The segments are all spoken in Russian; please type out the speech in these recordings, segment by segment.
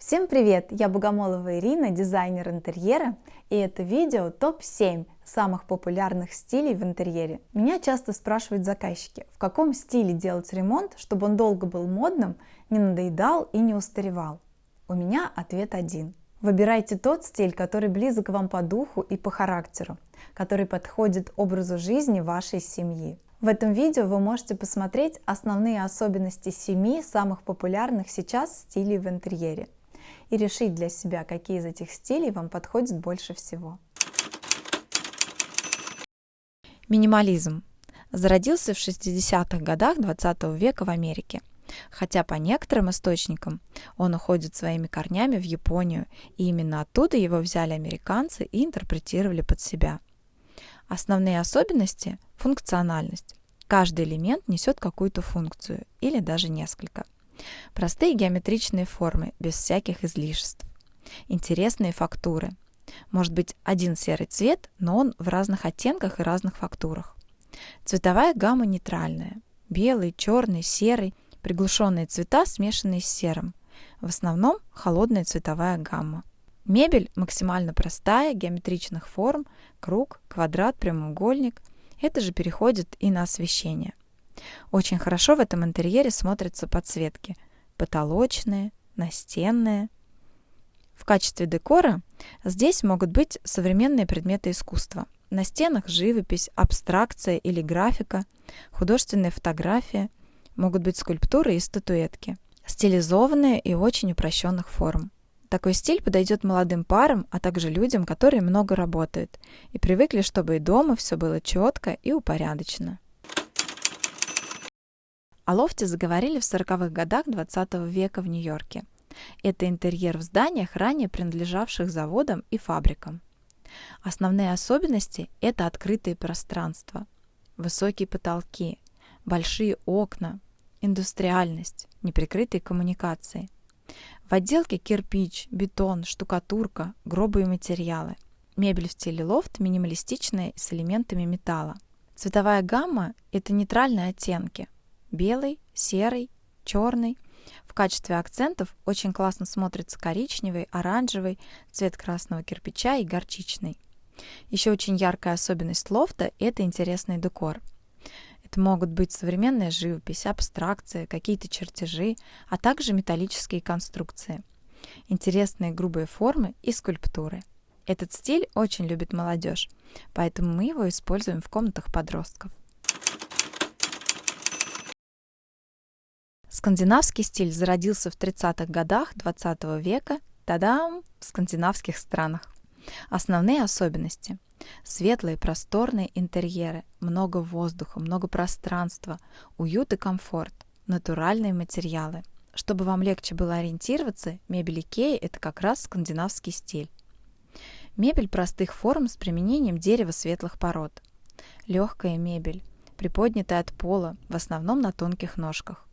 Всем привет! Я Богомолова Ирина, дизайнер интерьера, и это видео топ-7 самых популярных стилей в интерьере. Меня часто спрашивают заказчики, в каком стиле делать ремонт, чтобы он долго был модным, не надоедал и не устаревал. У меня ответ один. Выбирайте тот стиль, который близок вам по духу и по характеру, который подходит образу жизни вашей семьи. В этом видео вы можете посмотреть основные особенности семи самых популярных сейчас стилей в интерьере и решить для себя, какие из этих стилей вам подходят больше всего. Минимализм зародился в 60-х годах 20 века в Америке. Хотя по некоторым источникам он уходит своими корнями в Японию, и именно оттуда его взяли американцы и интерпретировали под себя. Основные особенности – функциональность. Каждый элемент несет какую-то функцию или даже несколько – Простые геометричные формы, без всяких излишеств. Интересные фактуры. Может быть один серый цвет, но он в разных оттенках и разных фактурах. Цветовая гамма нейтральная. Белый, черный, серый, приглушенные цвета, смешанные с серым. В основном холодная цветовая гамма. Мебель максимально простая, геометричных форм, круг, квадрат, прямоугольник. Это же переходит и на освещение. Очень хорошо в этом интерьере смотрятся подсветки. Потолочные, настенные. В качестве декора здесь могут быть современные предметы искусства. На стенах живопись, абстракция или графика, художественная фотография, могут быть скульптуры и статуэтки, стилизованные и очень упрощенных форм. Такой стиль подойдет молодым парам, а также людям, которые много работают и привыкли, чтобы и дома все было четко и упорядочено. О лофте заговорили в 40-х годах 20 века в Нью-Йорке. Это интерьер в зданиях, ранее принадлежавших заводам и фабрикам. Основные особенности – это открытые пространства, высокие потолки, большие окна, индустриальность, неприкрытые коммуникации. В отделке кирпич, бетон, штукатурка, грубые материалы. Мебель в стиле лофт минималистичная с элементами металла. Цветовая гамма – это нейтральные оттенки – белый, серый, черный. В качестве акцентов очень классно смотрится коричневый, оранжевый, цвет красного кирпича и горчичный. Еще очень яркая особенность лофта – это интересный декор. Это могут быть современная живопись, абстракция, какие-то чертежи, а также металлические конструкции. Интересные грубые формы и скульптуры. Этот стиль очень любит молодежь, поэтому мы его используем в комнатах подростков. Скандинавский стиль зародился в 30-х годах 20 века, тадам, в скандинавских странах. Основные особенности. Светлые, просторные интерьеры, много воздуха, много пространства, уют и комфорт, натуральные материалы. Чтобы вам легче было ориентироваться, мебель Икеи – это как раз скандинавский стиль. Мебель простых форм с применением дерева светлых пород. Легкая мебель, приподнятая от пола, в основном на тонких ножках.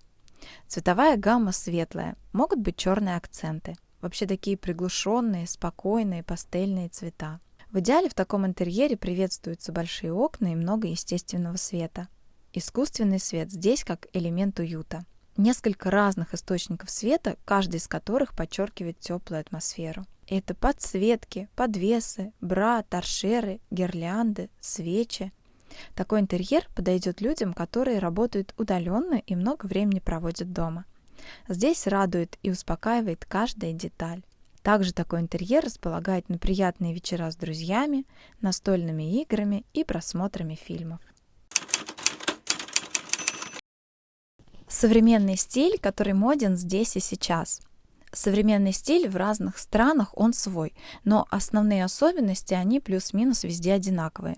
Цветовая гамма светлая, могут быть черные акценты. Вообще такие приглушенные, спокойные, пастельные цвета. В идеале в таком интерьере приветствуются большие окна и много естественного света. Искусственный свет здесь как элемент уюта. Несколько разных источников света, каждый из которых подчеркивает теплую атмосферу. Это подсветки, подвесы, бра, торшеры, гирлянды, свечи, такой интерьер подойдет людям, которые работают удаленно и много времени проводят дома. Здесь радует и успокаивает каждая деталь. Также такой интерьер располагает на приятные вечера с друзьями, настольными играми и просмотрами фильмов. Современный стиль, который моден здесь и сейчас. Современный стиль в разных странах, он свой, но основные особенности, они плюс-минус везде одинаковые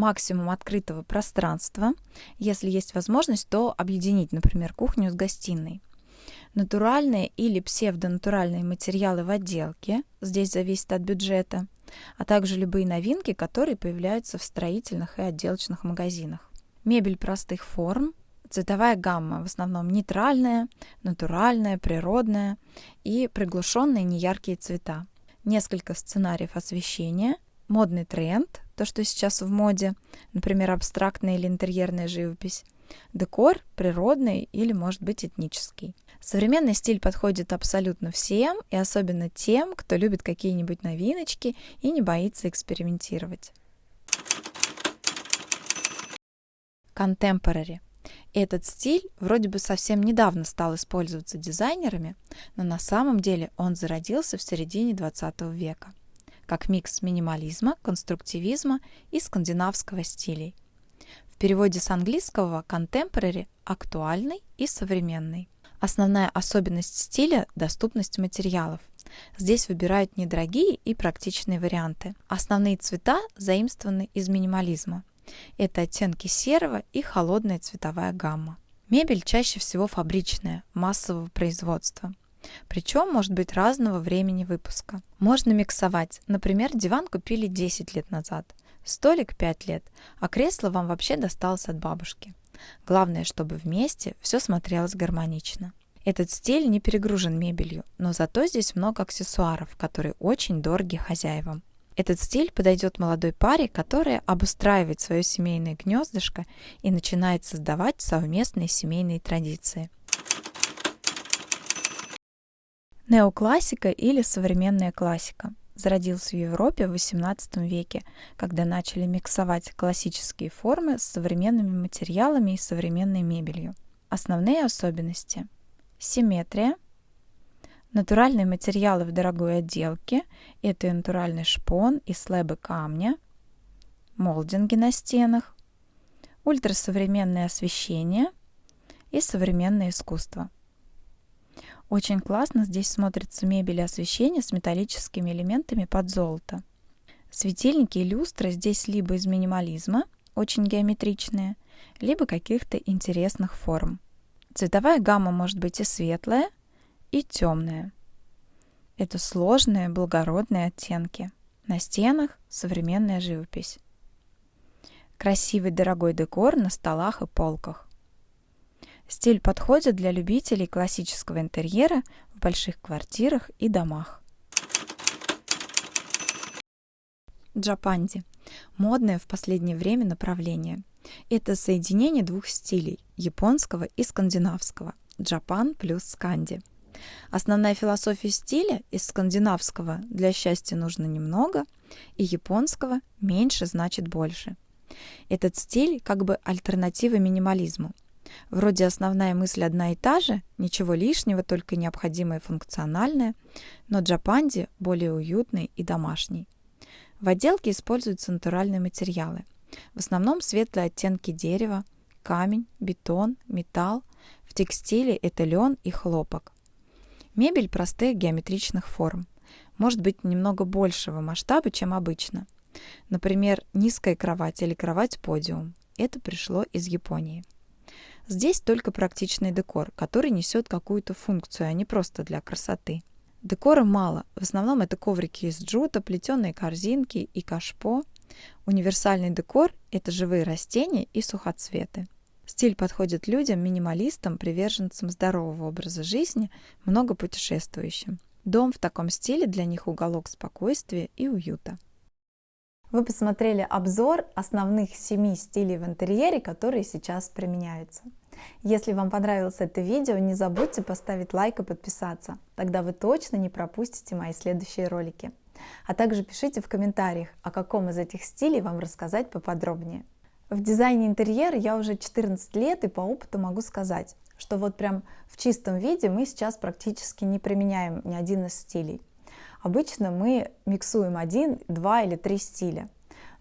максимум открытого пространства. Если есть возможность, то объединить, например, кухню с гостиной. Натуральные или псевдонатуральные материалы в отделке, здесь зависит от бюджета, а также любые новинки, которые появляются в строительных и отделочных магазинах. Мебель простых форм, цветовая гамма в основном нейтральная, натуральная, природная и приглушенные неяркие цвета. Несколько сценариев освещения – модный тренд, то, что сейчас в моде, например, абстрактная или интерьерная живопись, декор природный или, может быть, этнический. Современный стиль подходит абсолютно всем, и особенно тем, кто любит какие-нибудь новиночки и не боится экспериментировать. Contemporary. Этот стиль вроде бы совсем недавно стал использоваться дизайнерами, но на самом деле он зародился в середине 20 века, как микс минимализма, конструктивизма и скандинавского стилей. В переводе с английского contemporary – актуальный и современный. Основная особенность стиля – доступность материалов. Здесь выбирают недорогие и практичные варианты. Основные цвета заимствованы из минимализма. Это оттенки серого и холодная цветовая гамма. Мебель чаще всего фабричная, массового производства. Причем может быть разного времени выпуска. Можно миксовать. Например, диван купили 10 лет назад, столик 5 лет, а кресло вам вообще досталось от бабушки. Главное, чтобы вместе все смотрелось гармонично. Этот стиль не перегружен мебелью, но зато здесь много аксессуаров, которые очень дороги хозяевам. Этот стиль подойдет молодой паре, которая обустраивает свое семейное гнездышко и начинает создавать совместные семейные традиции. Неоклассика или современная классика зародился в Европе в XVIII веке, когда начали миксовать классические формы с современными материалами и современной мебелью. Основные особенности – симметрия, натуральные материалы в дорогой отделке – это и натуральный шпон и слэбы камня, молдинги на стенах, ультрасовременное освещение и современное искусство – очень классно здесь смотрится мебель и освещение с металлическими элементами под золото. Светильники и люстры здесь либо из минимализма, очень геометричные, либо каких-то интересных форм. Цветовая гамма может быть и светлая, и темная. Это сложные, благородные оттенки. На стенах современная живопись. Красивый дорогой декор на столах и полках. Стиль подходит для любителей классического интерьера в больших квартирах и домах. Джапанди – модное в последнее время направление. Это соединение двух стилей – японского и скандинавского – Джапан плюс сканди. Основная философия стиля из скандинавского «для счастья нужно немного» и японского «меньше значит больше». Этот стиль как бы альтернатива минимализму – Вроде основная мысль одна и та же, ничего лишнего, только необходимое функциональное, но джапанди более уютный и домашний. В отделке используются натуральные материалы. В основном светлые оттенки дерева, камень, бетон, металл. В текстиле это лен и хлопок. Мебель простых геометричных форм. Может быть немного большего масштаба, чем обычно. Например, низкая кровать или кровать-подиум. Это пришло из Японии. Здесь только практичный декор, который несет какую-то функцию, а не просто для красоты. Декора мало. В основном это коврики из джута, плетеные корзинки и кашпо. Универсальный декор – это живые растения и сухоцветы. Стиль подходит людям, минималистам, приверженцам здорового образа жизни, много путешествующим. Дом в таком стиле для них уголок спокойствия и уюта. Вы посмотрели обзор основных семи стилей в интерьере, которые сейчас применяются. Если вам понравилось это видео, не забудьте поставить лайк и подписаться, тогда вы точно не пропустите мои следующие ролики. А также пишите в комментариях, о каком из этих стилей вам рассказать поподробнее. В дизайне интерьера я уже 14 лет и по опыту могу сказать, что вот прям в чистом виде мы сейчас практически не применяем ни один из стилей. Обычно мы миксуем один, два или три стиля.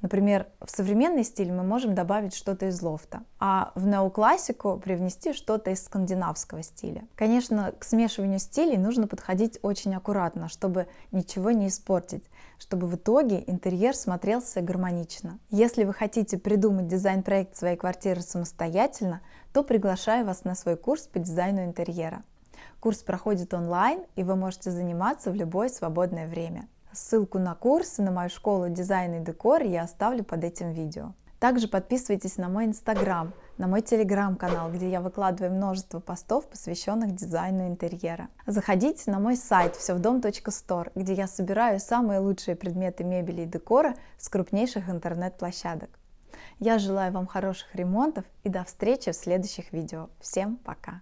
Например, в современный стиль мы можем добавить что-то из лофта, а в неоклассику привнести что-то из скандинавского стиля. Конечно, к смешиванию стилей нужно подходить очень аккуратно, чтобы ничего не испортить, чтобы в итоге интерьер смотрелся гармонично. Если вы хотите придумать дизайн-проект своей квартиры самостоятельно, то приглашаю вас на свой курс по дизайну интерьера. Курс проходит онлайн, и вы можете заниматься в любое свободное время. Ссылку на курс и на мою школу дизайна и декор я оставлю под этим видео. Также подписывайтесь на мой инстаграм, на мой телеграм-канал, где я выкладываю множество постов, посвященных дизайну интерьера. Заходите на мой сайт всевдом.стор, где я собираю самые лучшие предметы мебели и декора с крупнейших интернет-площадок. Я желаю вам хороших ремонтов и до встречи в следующих видео. Всем пока!